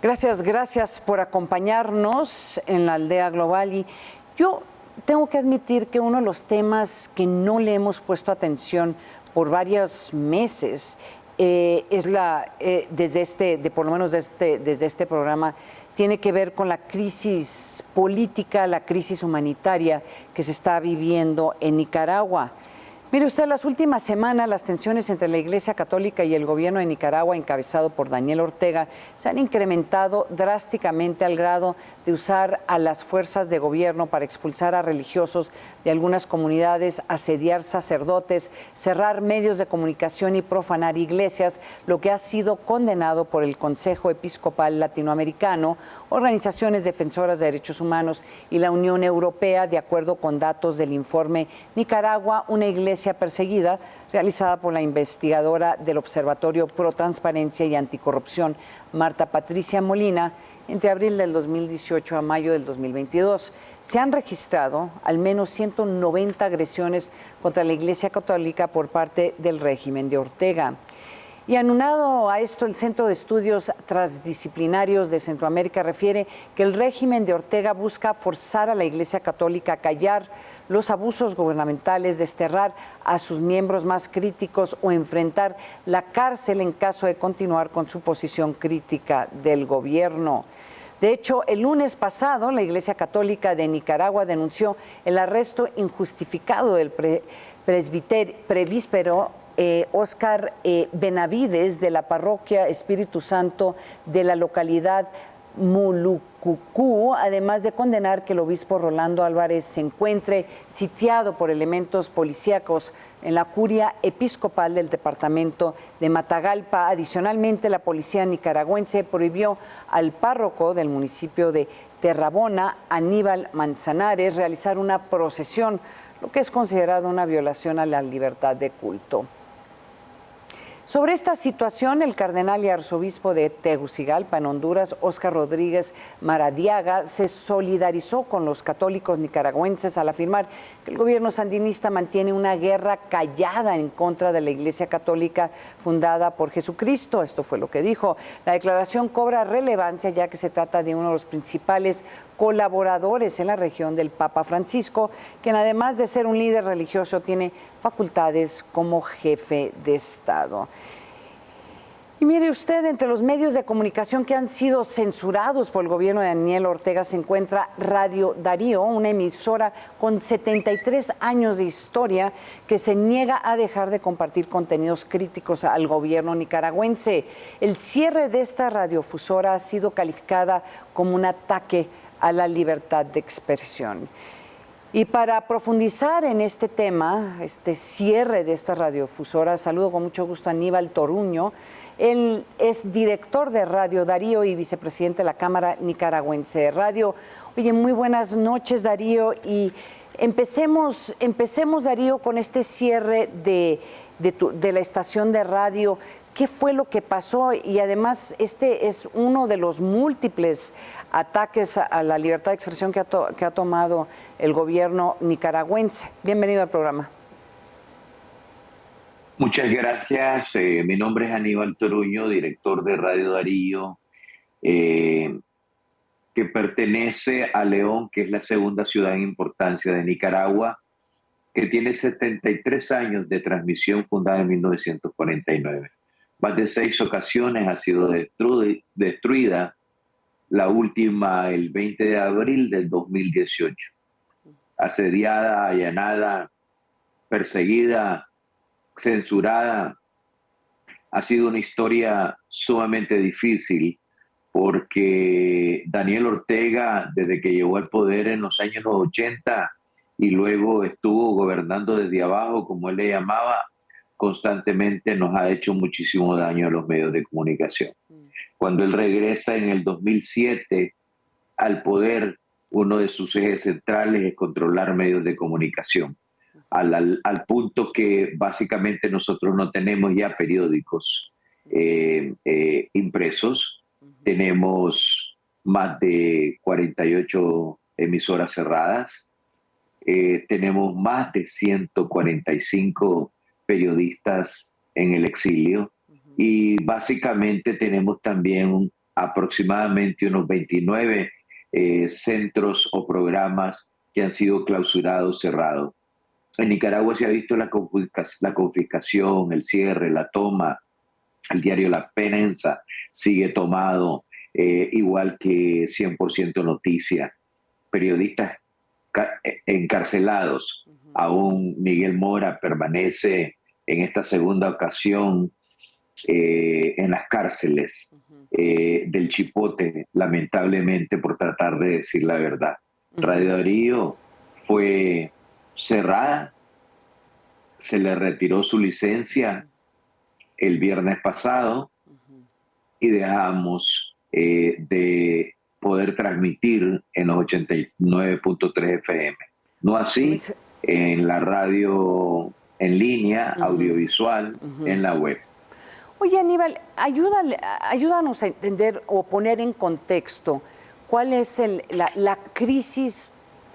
Gracias, gracias por acompañarnos en la aldea global. Y yo tengo que admitir que uno de los temas que no le hemos puesto atención por varios meses eh, es la, eh, desde este, de, por lo menos desde, desde este programa, tiene que ver con la crisis política, la crisis humanitaria que se está viviendo en Nicaragua. Mire usted, las últimas semanas las tensiones entre la Iglesia Católica y el gobierno de Nicaragua, encabezado por Daniel Ortega, se han incrementado drásticamente al grado de usar a las fuerzas de gobierno para expulsar a religiosos de algunas comunidades, asediar sacerdotes, cerrar medios de comunicación y profanar iglesias, lo que ha sido condenado por el Consejo Episcopal Latinoamericano, organizaciones defensoras de derechos humanos y la Unión Europea, de acuerdo con datos del informe Nicaragua, una iglesia perseguida realizada por la investigadora del Observatorio Pro Transparencia y Anticorrupción, Marta Patricia Molina, entre abril del 2018 a mayo del 2022. Se han registrado al menos 190 agresiones contra la Iglesia Católica por parte del régimen de Ortega. Y anunado a esto, el Centro de Estudios Transdisciplinarios de Centroamérica refiere que el régimen de Ortega busca forzar a la Iglesia Católica a callar los abusos gubernamentales, desterrar a sus miembros más críticos o enfrentar la cárcel en caso de continuar con su posición crítica del gobierno. De hecho, el lunes pasado, la Iglesia Católica de Nicaragua denunció el arresto injustificado del presbítero Oscar eh, eh, Benavides de la parroquia Espíritu Santo de la localidad Mulucucú, además de condenar que el obispo Rolando Álvarez se encuentre sitiado por elementos policíacos en la curia episcopal del departamento de Matagalpa. Adicionalmente, la policía nicaragüense prohibió al párroco del municipio de Terrabona, Aníbal Manzanares, realizar una procesión, lo que es considerado una violación a la libertad de culto. Sobre esta situación, el cardenal y arzobispo de Tegucigalpa, en Honduras, Óscar Rodríguez Maradiaga, se solidarizó con los católicos nicaragüenses al afirmar que el gobierno sandinista mantiene una guerra callada en contra de la Iglesia Católica fundada por Jesucristo. Esto fue lo que dijo. La declaración cobra relevancia ya que se trata de uno de los principales colaboradores en la región del Papa Francisco, quien además de ser un líder religioso tiene facultades como jefe de Estado. Y mire usted, entre los medios de comunicación que han sido censurados por el gobierno de Daniel Ortega se encuentra Radio Darío, una emisora con 73 años de historia que se niega a dejar de compartir contenidos críticos al gobierno nicaragüense. El cierre de esta radiofusora ha sido calificada como un ataque a la libertad de expresión. Y para profundizar en este tema, este cierre de esta radiofusora, saludo con mucho gusto a Aníbal Toruño. Él es director de Radio Darío y vicepresidente de la Cámara Nicaragüense de Radio. Oye, muy buenas noches, Darío. Y empecemos, empecemos Darío, con este cierre de, de la estación de radio qué fue lo que pasó y además este es uno de los múltiples ataques a la libertad de expresión que ha, tomado el gobierno nicaragüense. Bienvenido al programa. Muchas gracias. Eh, mi nombre es Aníbal Toruño, director de Radio Darío, eh, que pertenece a León, que es la segunda ciudad en importancia de Nicaragua, que tiene 73 años de transmisión fundada en 1949. Más de seis ocasiones ha sido destruida, la última el 20 de abril del 2018. Asediada, allanada, perseguida, censurada. Ha sido una historia sumamente difícil porque Daniel Ortega, desde que llegó al poder en los años 80 y luego estuvo gobernando desde abajo, como él le llamaba, constantemente nos ha hecho muchísimo daño a los medios de comunicación. Cuando él regresa en el 2007 al poder, uno de sus ejes centrales es controlar medios de comunicación, al, punto que básicamente nosotros no tenemos ya periódicos eh, eh, impresos, tenemos más de 48 emisoras cerradas, eh, tenemos más de 145 periodistas en el exilio y básicamente tenemos también aproximadamente unos 29 eh, centros o programas que han sido clausurados, cerrados. En Nicaragua se ha visto la, confiscación, el cierre, la toma. El diario La Penenza sigue tomado, eh, igual que 100% Noticia. Periodistas encarcelados. Aún Miguel Mora permanece en esta segunda ocasión eh, en las cárceles eh, del Chipote, lamentablemente por tratar de decir la verdad. Radio Darío fue cerrada, se le retiró su licencia el viernes pasado y dejamos eh, de poder transmitir en los 89.3 FM. No así en la radio en línea, audiovisual, en la web. Oye, Aníbal, ayúdanos a entender o poner en contexto cuál es la, crisis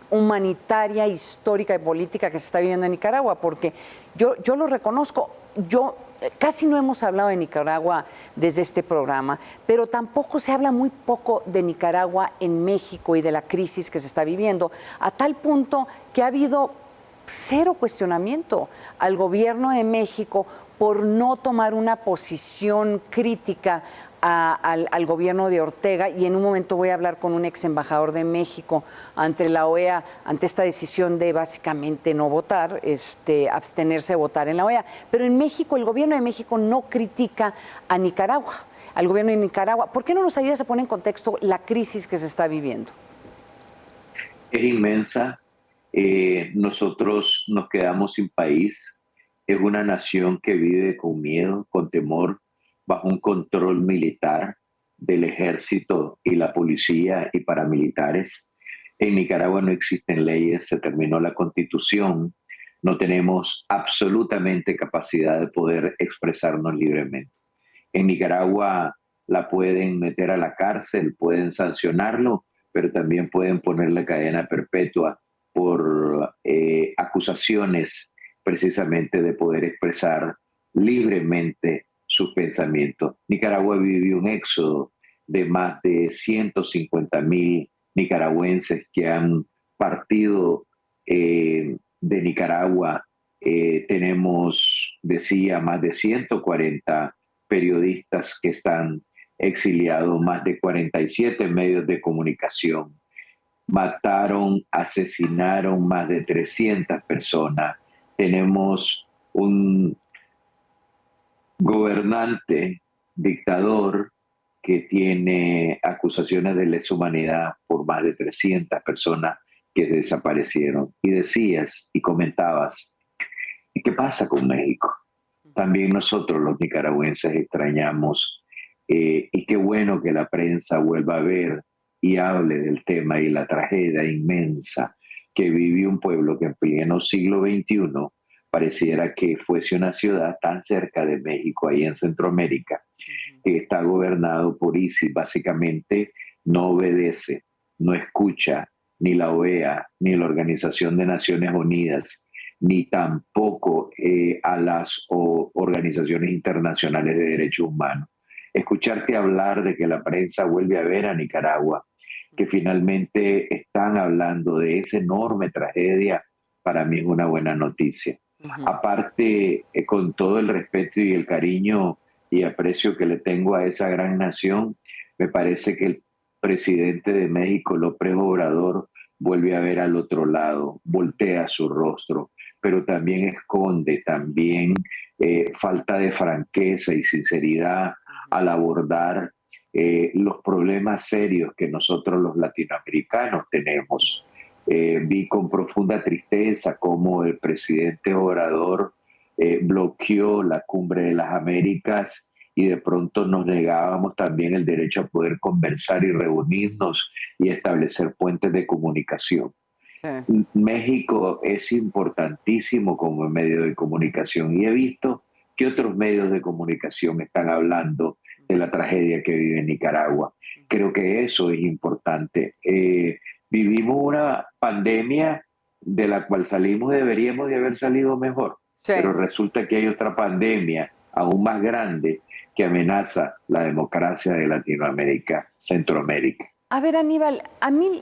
humanitaria, histórica y política que se está viviendo en Nicaragua, porque yo, yo lo reconozco, yo casi no hemos hablado de Nicaragua desde este programa, pero tampoco se habla muy poco de Nicaragua en México y de la crisis que se está viviendo, a tal punto que ha habido cero cuestionamiento al gobierno de México por no tomar una posición crítica al, gobierno de Ortega y en un momento voy a hablar con un ex embajador de México ante la OEA, ante esta decisión de básicamente no votar, este, abstenerse de votar en la OEA. Pero en México, el gobierno de México no critica a Nicaragua, al gobierno de Nicaragua. ¿Por qué no nos ayuda a poner en contexto la crisis que se está viviendo? Es inmensa. Eh, nosotros nos quedamos sin país. Es una nación que vive con miedo, con temor, bajo un control militar del ejército y la policía y paramilitares. En Nicaragua no existen leyes, se terminó la constitución, no tenemos absolutamente capacidad de poder expresarnos libremente. En Nicaragua la pueden meter a la cárcel, pueden sancionarlo, pero también pueden ponerle cadena perpetua por eh, acusaciones precisamente de poder expresar libremente sus pensamientos. Nicaragua vivió un éxodo de más de 150 mil nicaragüenses que han partido eh, de Nicaragua. Eh, tenemos, decía, más de 140 periodistas que están exiliados, más de 47 medios de comunicación. Mataron, asesinaron más de 300 personas. Tenemos un gobernante, dictador, que tiene acusaciones de lesa humanidad por más de 300 personas que desaparecieron. Y decías y comentabas, ¿y qué pasa con México? También nosotros los nicaragüenses extrañamos eh, y qué bueno que la prensa vuelva a ver y hable del tema y la tragedia inmensa que vivió un pueblo que en pleno siglo XXI pareciera que fuese una ciudad tan cerca de México, ahí en Centroamérica, que está gobernado por ISIS, básicamente no obedece, no escucha ni la OEA, ni la Organización de Naciones Unidas, ni tampoco eh, a las organizaciones internacionales de derechos humanos. Escucharte hablar de que la prensa vuelve a ver a Nicaragua, que finalmente están hablando de esa enorme tragedia, para mí es una buena noticia. Aparte, eh, con todo el respeto y el cariño y aprecio que le tengo a esa gran nación, me parece que el presidente de México, López Obrador, vuelve a ver al otro lado, voltea su rostro, pero también esconde, también eh, falta de franqueza y sinceridad al abordar eh, los problemas serios que nosotros los latinoamericanos tenemos. Eh, vi con profunda tristeza cómo el presidente Obrador eh, bloqueó la cumbre de las Américas y de pronto nos negábamos también el derecho a poder conversar y reunirnos y establecer puentes de comunicación. México es importantísimo como medio de comunicación y he visto que otros medios de comunicación están hablando de la tragedia que vive Nicaragua. Creo que eso es importante. Eh, vivimos una pandemia de la cual salimos, deberíamos de haber salido mejor, pero resulta que hay otra pandemia aún más grande que amenaza la democracia de Latinoamérica, Centroamérica. A ver, Aníbal, a mí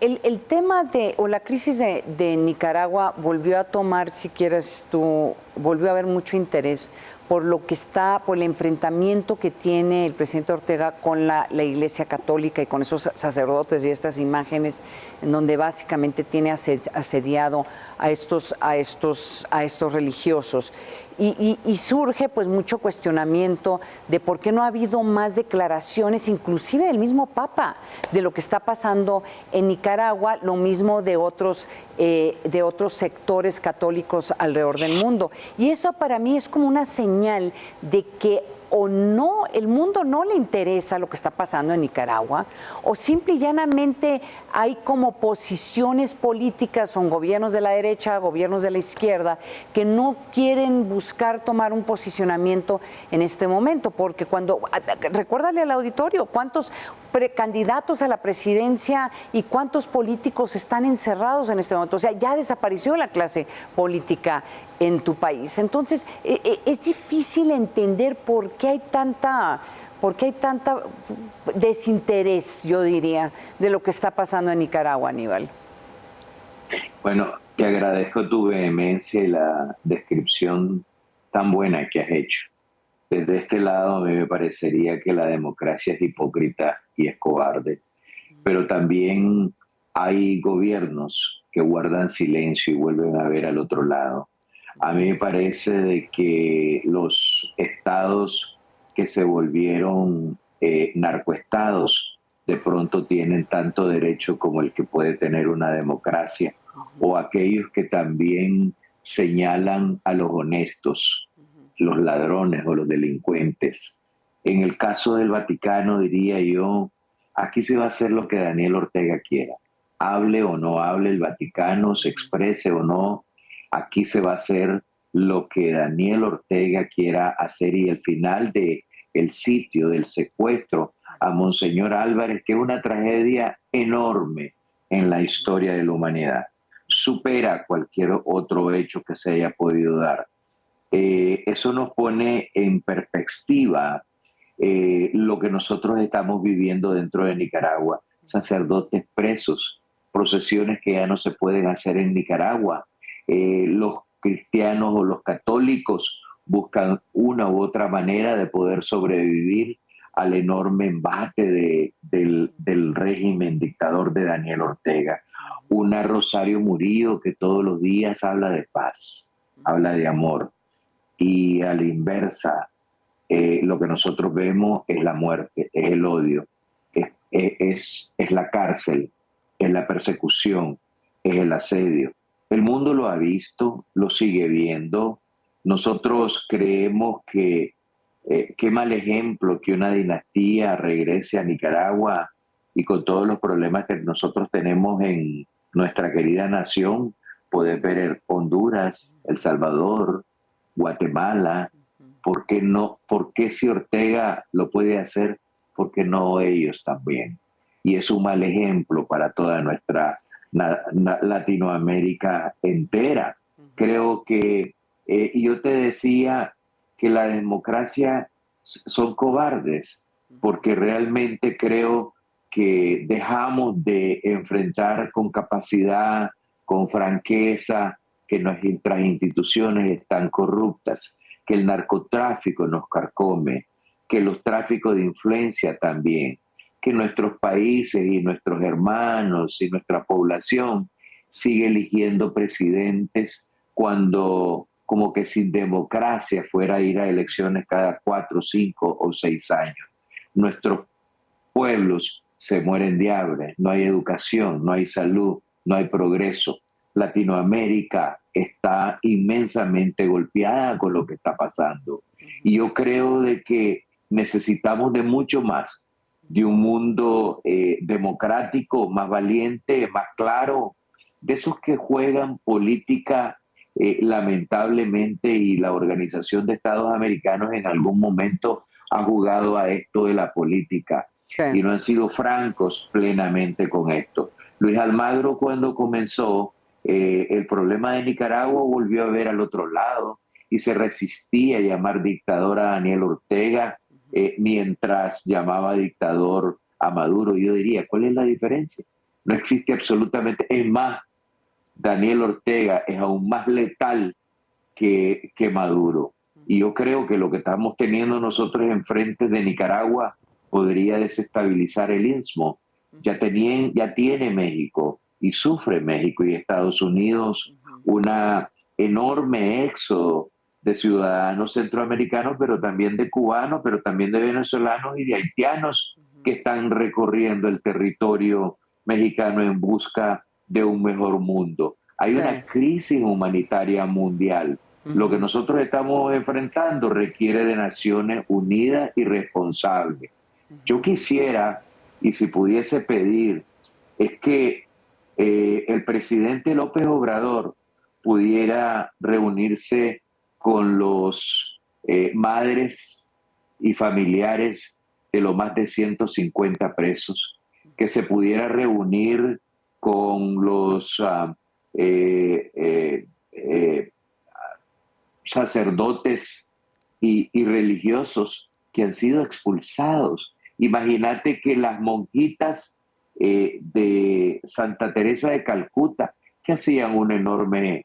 el, el tema de, o la crisis de, de, Nicaragua volvió a tomar, si quieres tú, volvió a haber mucho interés por lo que está, por el enfrentamiento que tiene el presidente Ortega con la, Iglesia Católica y con esos sacerdotes y estas imágenes en donde básicamente tiene asediado a estos, a estos, a estos religiosos. Y, surge pues mucho cuestionamiento de por qué no ha habido más declaraciones, inclusive del mismo Papa, de lo que está pasando en Nicaragua, lo mismo de otros, eh, de otros sectores católicos alrededor del mundo. Y eso para mí es como una señal de que o no, el mundo no le interesa lo que está pasando en Nicaragua, o simple y llanamente hay como posiciones políticas, son gobiernos de la derecha, gobiernos de la izquierda, que no quieren buscar tomar un posicionamiento en este momento, porque cuando, recuérdale al auditorio, cuántos precandidatos a la presidencia y cuántos políticos están encerrados en este momento, o sea, ya desapareció la clase política en tu país. Entonces, es difícil entender por qué hay tanta, por qué hay tanta desinterés, yo diría, de lo que está pasando en Nicaragua, Aníbal. Bueno, te agradezco tu vehemencia y la descripción tan buena que has hecho. Desde este lado a mí me parecería que la democracia es hipócrita y es cobarde, pero también hay gobiernos que guardan silencio y vuelven a ver al otro lado. A mí me parece de que los estados que se volvieron eh, narcoestados de pronto tienen tanto derecho como el que puede tener una democracia, o aquellos que también señalan a los honestos, los ladrones o los delincuentes. En el caso del Vaticano, diría yo, aquí se va a hacer lo que Daniel Ortega quiera. Hable o no hable el Vaticano, se exprese o no, aquí se va a hacer lo que Daniel Ortega quiera hacer y el final de el sitio del secuestro a Monseñor Álvarez, que es una tragedia enorme en la historia de la humanidad, supera cualquier otro hecho que se haya podido dar. Eh, eso nos pone en perspectiva eh, lo que nosotros estamos viviendo dentro de Nicaragua, sacerdotes presos, procesiones que ya no se pueden hacer en Nicaragua, eh, los cristianos o los católicos buscan una u otra manera de poder sobrevivir al enorme embate del, del, régimen dictador de Daniel Ortega. Una Rosario Murillo que todos los días habla de paz, habla de amor. Y a la inversa, eh, lo que nosotros vemos es la muerte, es el odio, es, es, es la cárcel, es la persecución, es el asedio. El mundo lo ha visto, lo sigue viendo. Nosotros creemos que eh, qué mal ejemplo que una dinastía regrese a Nicaragua y con todos los problemas que nosotros tenemos en nuestra querida nación, poder ver Honduras, El Salvador, Guatemala, ¿por qué no? ¿Por qué si Ortega lo puede hacer? ¿Por qué no ellos también? Y es un mal ejemplo para toda nuestra Latinoamérica entera. Creo que, eh, yo te decía que la democracia son cobardes, porque realmente creo que dejamos de enfrentar con capacidad, con franqueza, que nuestras instituciones están corruptas, que el narcotráfico nos carcome, que los tráficos de influencia también, que nuestros países y nuestros hermanos y nuestra población sigue eligiendo presidentes cuando como que sin democracia fuera a ir a elecciones cada cuatro, cinco o seis años. Nuestros pueblos se mueren de hambre, no hay educación, no hay salud, no hay progreso. Latinoamérica está inmensamente golpeada con lo que está pasando. Y yo creo de que necesitamos de mucho más de un mundo eh, democrático, más valiente, más claro, de esos que juegan política eh, lamentablemente y la Organización de Estados Americanos en algún momento ha jugado a esto de la política y no han sido francos plenamente con esto. Luis Almagro cuando comenzó eh, el problema de Nicaragua volvió a ver al otro lado y se resistía a llamar dictador a Daniel Ortega eh, mientras llamaba dictador a Maduro. Yo diría, ¿cuál es la diferencia? No existe absolutamente. Es más, Daniel Ortega es aún más letal que, que Maduro. Y yo creo que lo que estamos teniendo nosotros enfrente de Nicaragua podría desestabilizar el istmo. Ya, ya tiene México y sufre México y Estados Unidos una enorme éxodo de ciudadanos centroamericanos, pero también de cubanos, pero también de venezolanos y de haitianos que están recorriendo el territorio mexicano en busca de un mejor mundo. Hay una crisis humanitaria mundial. Lo que nosotros estamos enfrentando requiere de Naciones Unidas y responsables. Yo quisiera, y si pudiese pedir, es que eh, el presidente López Obrador pudiera reunirse con los eh, madres y familiares de los más de 150 presos, que se pudiera reunir con los ah, eh, sacerdotes y, y, religiosos que han sido expulsados. Imagínate que las monjitas de Santa Teresa de Calcuta, que hacían un enorme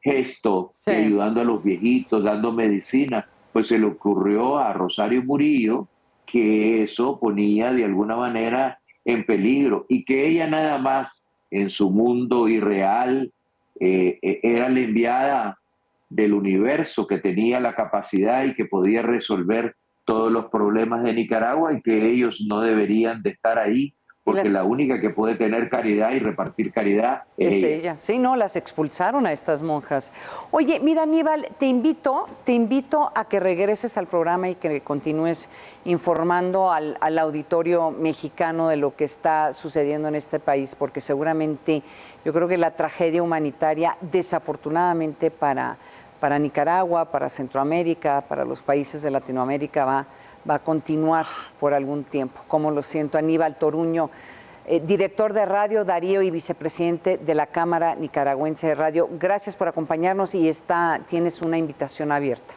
gesto ayudando a los viejitos, dando medicina, pues se le ocurrió a Rosario Murillo que eso ponía de alguna manera en peligro y que ella nada más en su mundo irreal eh, eh, era la enviada del universo que tenía la capacidad y que podía resolver todos los problemas de Nicaragua y que ellos no deberían de estar ahí porque la única que puede tener caridad y repartir caridad es, ella. Sí, no, las expulsaron a estas monjas. Oye, mira, Aníbal, te invito, te invito a que regreses al programa y que continúes informando al, auditorio mexicano de lo que está sucediendo en este país, porque seguramente yo creo que la tragedia humanitaria, desafortunadamente para, para Nicaragua, para Centroamérica, para los países de Latinoamérica, va va a continuar por algún tiempo. Como lo siento, Aníbal Toruño, eh, director de radio Darío y vicepresidente de la Cámara Nicaragüense de Radio. Gracias por acompañarnos y está, tienes una invitación abierta.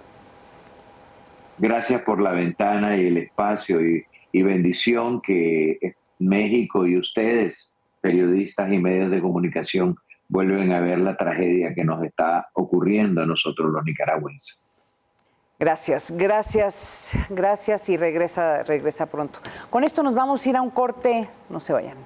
Gracias por la ventana y el espacio y, y bendición que México y ustedes, periodistas y medios de comunicación, vuelven a ver la tragedia que nos está ocurriendo a nosotros los nicaragüenses. Gracias, gracias, gracias y regresa, regresa pronto. Con esto nos vamos a ir a un corte, no se vayan.